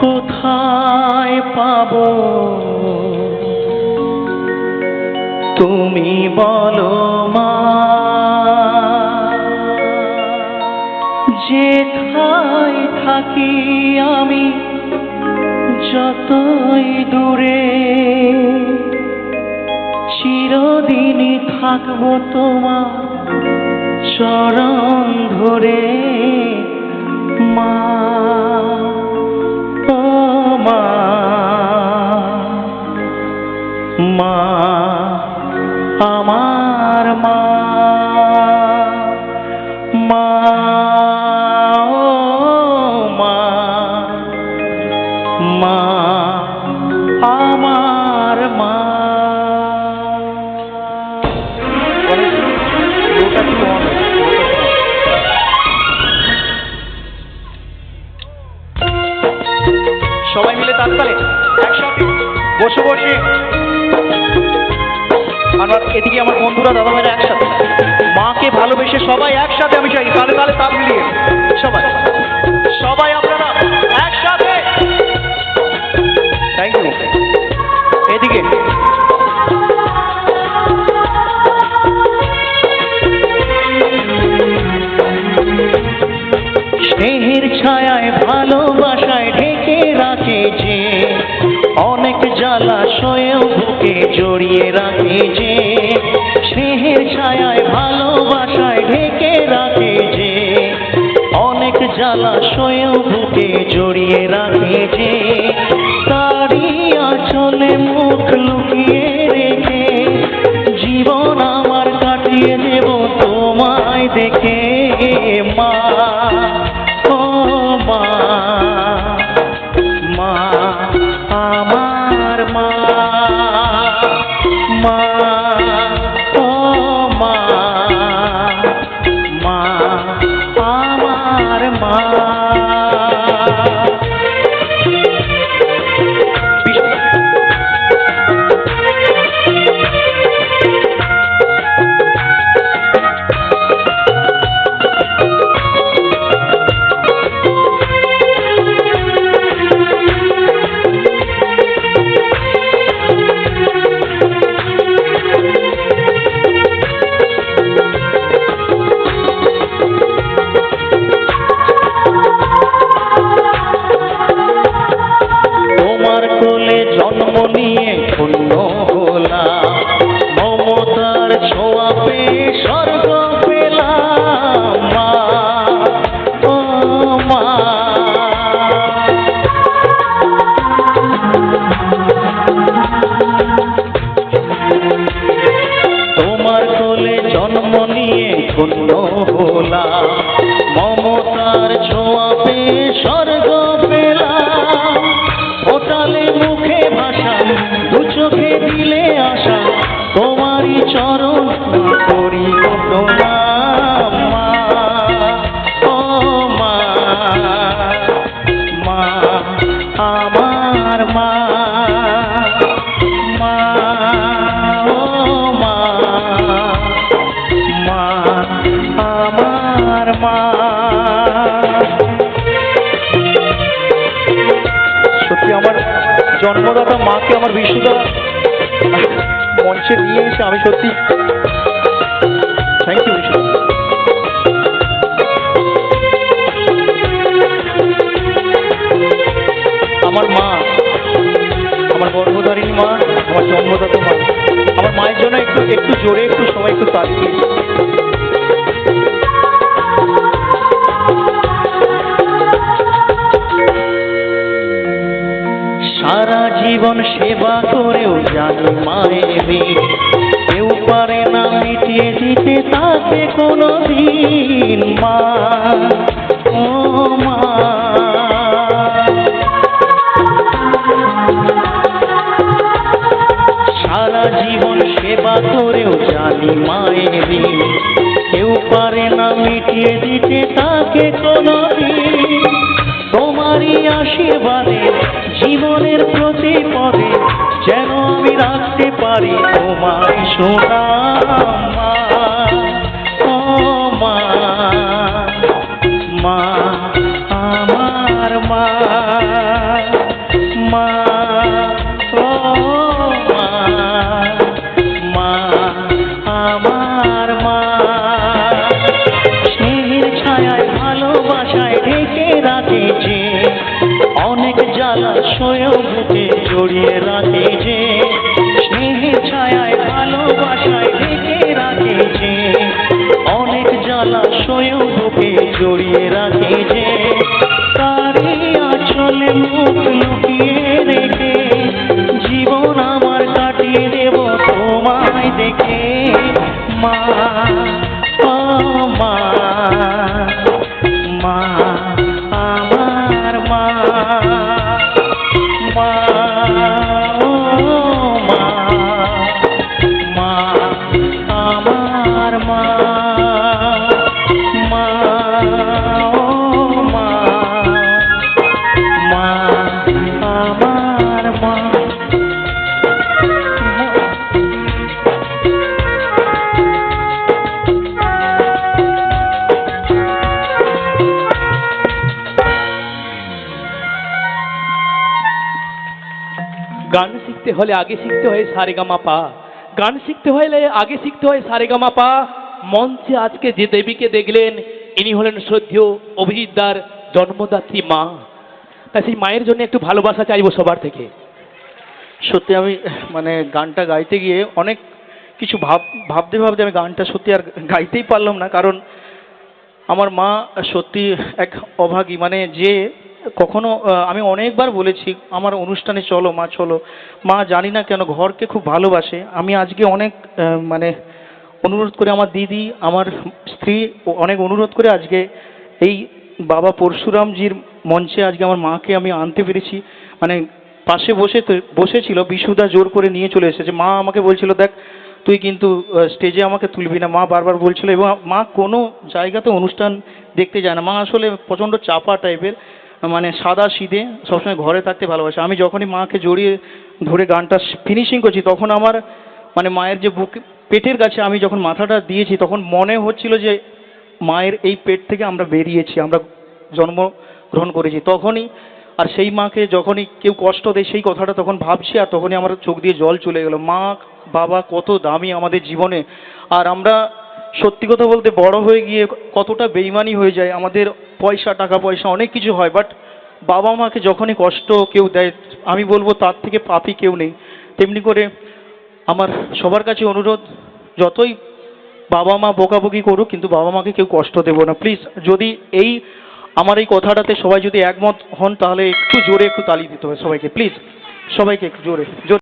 কোথায় পাব? তুমি বলো মা, যেথায় থাকি আমি যতই দূরে, চিরদিনই থাকব তোমার চরণ ধরে। মা আমার মা মা মা আমার মা। সবাই মিলে তাৎকালে একসাথে বসে বসে এদিকে আমার বন্ধুরা দাদা ভাইরা একসাথে। মাকে ভালোবেসে সবাই একসাথে আমি চাই তালে তালে তাল মিলিয়ে। সবাই। সবাই আপনারা একসাথে। থ্যাংক ইউ এদিকে। স্নেহের ছায়ায় ভালোবাসায় ঢেকে রাখে যে অনেক জ্বালাশয়েও বুকে জড়িয়ে রাখে যে স্নেহের ছায়ায় ভালোবাসায় ঢেকে রাখে যে, অনেক জ্বালাশয়েও বুকে জড়িয়ে রাখে যে তারি আঁচলে মুখ লুকিয়ে রেখে, জীবন আমার কাটিয়ে দেব, তোমায় দেখে মা। ধন্য হলাম। মমতার ছোঁয়া পেয়ে স্বর্গ পেলাম। মুখে ভাষা, দু চোখে দিলে আশা। তোমারই চরণ করি মা, আমার মা। জন্মদাতা মাকে আমার বিষ্ণুদা মঞ্চে নিয়ে এসে আমি সত্যি থ্যাংক ইউ বিষ্ণু আমার মা, আমার গর্ভধারিণী মা, আমার জন্মদাতা মা। আমার মায়ের জন্য একটু একটু জোরে, একটু সবাই একটু তালি জীবন সেবা করেও জানি মায়ের কেউ পারে না মিটিয়ে দিতে তাকে কোনো দিন মা। ও মা। সারা জীবন সেবা করেও জানি মায়ের। কেউ পারে না মিটিয়ে দিতে তাকে কোনো দিন করি আশীর্বাদে জীবনের প্রতি পদে যেন আমি রাখতে পারি। তোমার সোনা মা আমার মা মা, ও মা, আমার মা। বুকে জড়িয়ে রাখে যে, স্নেহের ছায়ায় ভালোবাসায় ঢেকে রাখে যে, অনেক জ্বালা সয়েও বুকে জড়িয়ে রাখে যে তারে আঁচলে মুখ লুকিয়ে রেখে, জীবন আমার কাটিয়ে দেব তোমায় দেখে। মা গান শিখতে হলে আগে শিখতে হয় সারেগামা পা। গান শিখতে হলে আগে শিখতে হয় সারেগামা পা। মঞ্চে আজকে যে দেবীকে দেখলেন, ইনি হলেন শ্রদ্ধেয় অভিজিৎদার জন্মদাত্রী মা। তাই সেই মায়ের জন্য একটু ভালোবাসা চাইব সবার থেকে। সত্যি আমি মানে গানটা গাইতে গিয়ে অনেক কিছু ভাব, ভাবতে ভাবতে আমি গানটা সত্যি আর গাইতেই পারলাম না। কারণ আমার মা সত্যি এক অভাগী। মানে যে কখনো আমি অনেকবার বলেছি, আমার অনুষ্ঠানে চলো, মা চলো। মা জানি না কেন ঘরকে খুব ভালোবাসে। আমি আজকে অনেক মানে অনুরোধ করে আমার দিদি, আমার স্ত্রী অনেক অনুরোধ করে আজকে এই বাবা পরশুরামজির মঞ্চে আজকে আমার মাকে আমি আনতে পেরেছি। মানে পাশে বসে বসেছিল, বিশুদা জোর করে নিয়ে চলে এসেছে। মা আমাকে বলছিল, দেখ, তুই কিন্তু স্টেজে আমাকে তুলবি না। মা বারবার বলছিল, এবং মা কোনো জায়গাতে অনুষ্ঠান দেখতে যায় না। মা আসলে প্রচণ্ড চাপা টাইপের মানে সাদা সিধে সবসময় ঘরে থাকতে ভালোবাসে। আমি যখনই মাকে জড়িয়ে ধরে গানটা ফিনিশিং করছি, তখন আমার মানে মায়ের যে বুক, পেটের কাছে আমি যখন মাথাটা দিয়েছি, তখন মনে হচ্ছিল যে মায়ের এই পেট থেকে আমরা বেরিয়েছি, আমরা জন্ম গ্রহণ করেছি। তখনই আর সেই মাকে যখনই কেউ কষ্ট দেয়, সেই কথাটা তখন ভাবছি আর তখনই আমার চোখ দিয়ে জল চলে গেল। মা, বাবা, কত দামি আমাদের জীবনে। আর আমরা সত্যি কথা বলতে বড় হয়ে গিয়ে কতটা বেইমানি হয়ে যায়, আমাদের পয়সা, টাকা পয়সা, অনেক কিছু হয় বাট বাবা মাকে যখনই কষ্ট কেউ দেয়, আমি বলব তার থেকে পাপি কেউ নেই। তেমনি করে আমার সবার কাছে অনুরোধ, যতই বাবা মা বকাবকি করুক, কিন্তু বাবা মাকে কেউ কষ্ট দেবো না। প্লিজ যদি এই, আমার এই কথাটাতে সবাই যদি একমত হন, তাহলে একটু জোরে একটু তালি দিতে হবে সবাইকে। প্লিজ সবাইকে একটু জোরে জোরে।